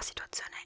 la situazione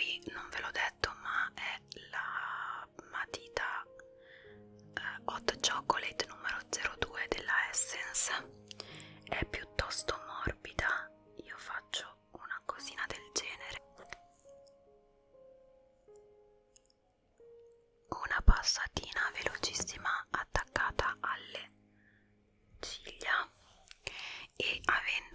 qui non ve l'ho detto ma è la matita eh, hot chocolate numero 02 della essence. È piuttosto morbida. Io faccio una cosina del genere. Una passatina velocissima attaccata alle ciglia. E avendo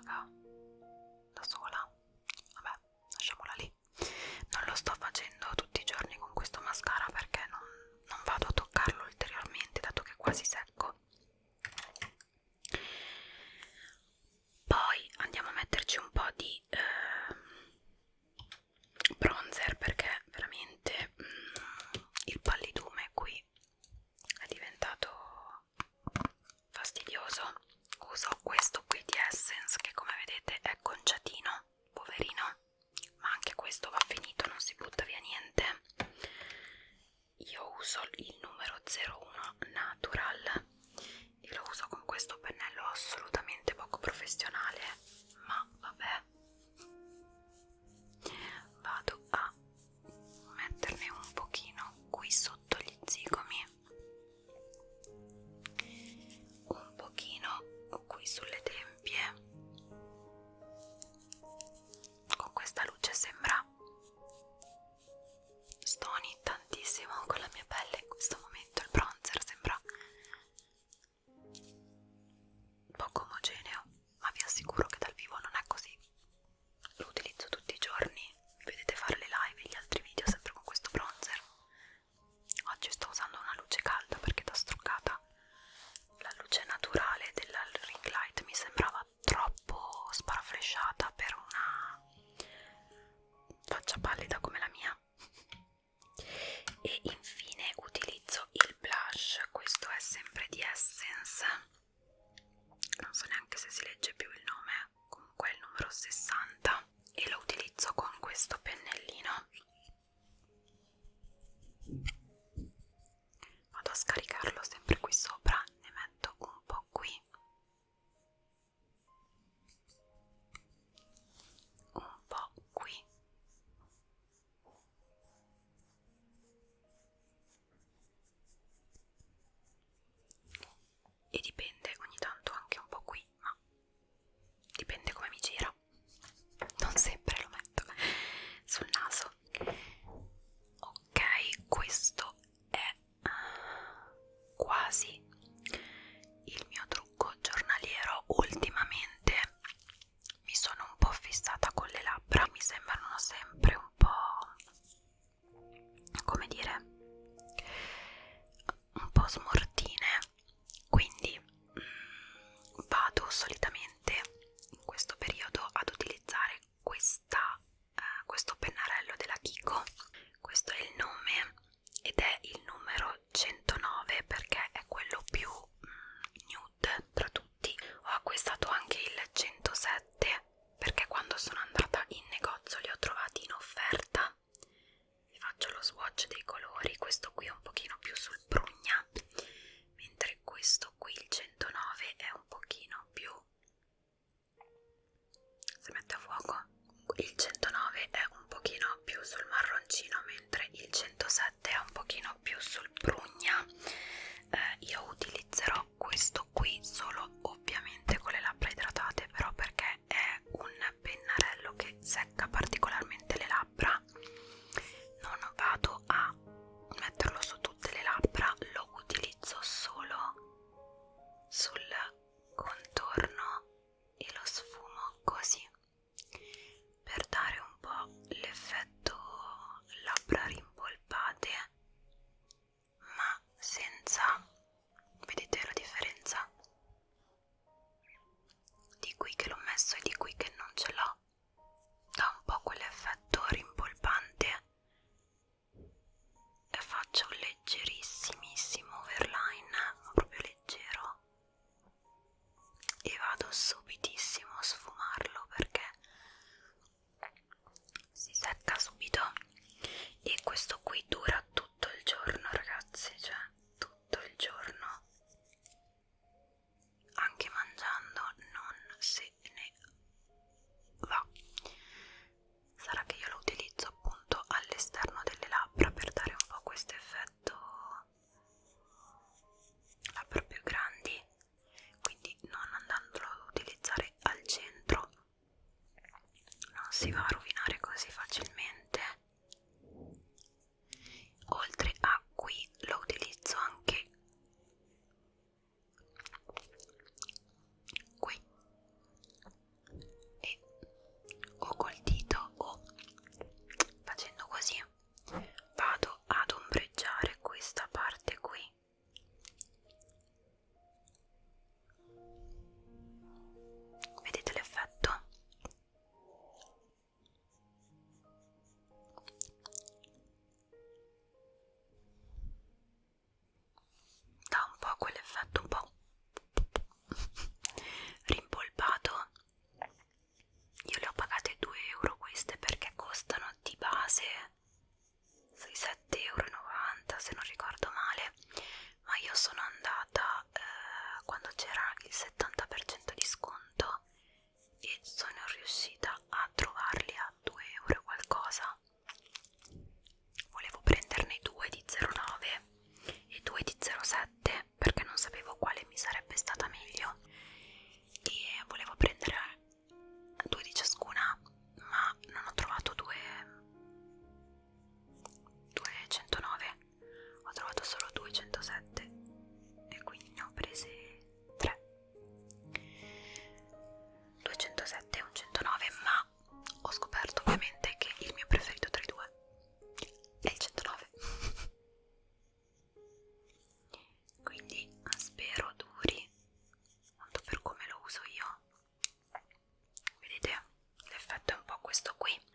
Chicago. sono andata eh, quando c'era il 70% di sconto e sono riuscita a trovarli a 2 euro qualcosa. Volevo prenderne 2 di 0,9 e 2 di 0,7 perché non sapevo quale mi sarebbe stata meglio. questo qui.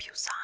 lábios